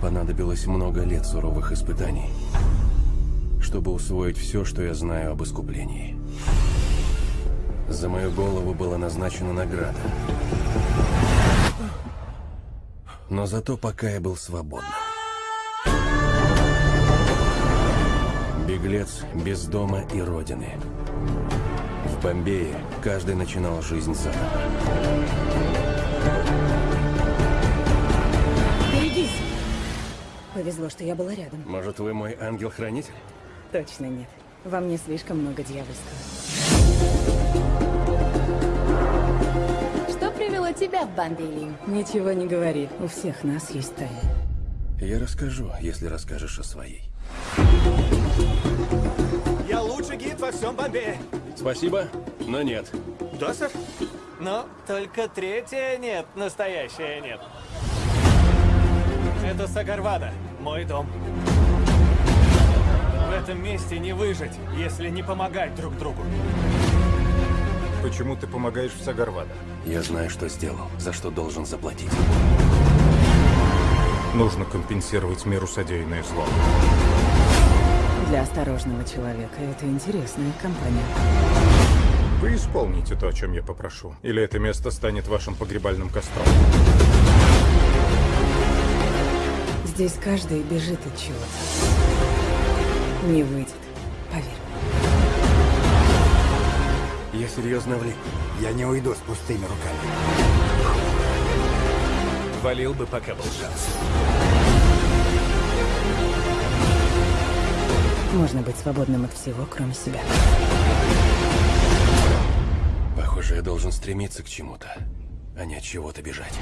понадобилось много лет суровых испытаний, чтобы усвоить все, что я знаю об искуплении. За мою голову была назначена награда. Но зато пока я был свободным. Беглец без дома и родины. В Бомбее каждый начинал жизнь заново. Повезло, что я была рядом. Может, вы мой ангел-хранитель? Точно нет. Во мне слишком много дьявольского. Что привело тебя в Бомбей? Ничего не говори. У всех нас есть тайны. Я расскажу, если расскажешь о своей. Я лучший гид во всем Бомбее. Спасибо, но нет. Да, сэр? Но только третье нет, настоящее нет. Это Сагарвада, мой дом. В этом месте не выжить, если не помогать друг другу. Почему ты помогаешь в Сагарвада? Я знаю, что сделал, за что должен заплатить. Нужно компенсировать миру содеянное зло. Для осторожного человека это интересная компания. Вы исполните то, о чем я попрошу. Или это место станет вашим погребальным костром. Здесь каждый бежит от чего-то. Не выйдет, поверь. Я серьезно влип. Я не уйду с пустыми руками. Валил бы, пока был шанс. Можно быть свободным от всего, кроме себя. Похоже, я должен стремиться к чему-то, а не от чего-то бежать.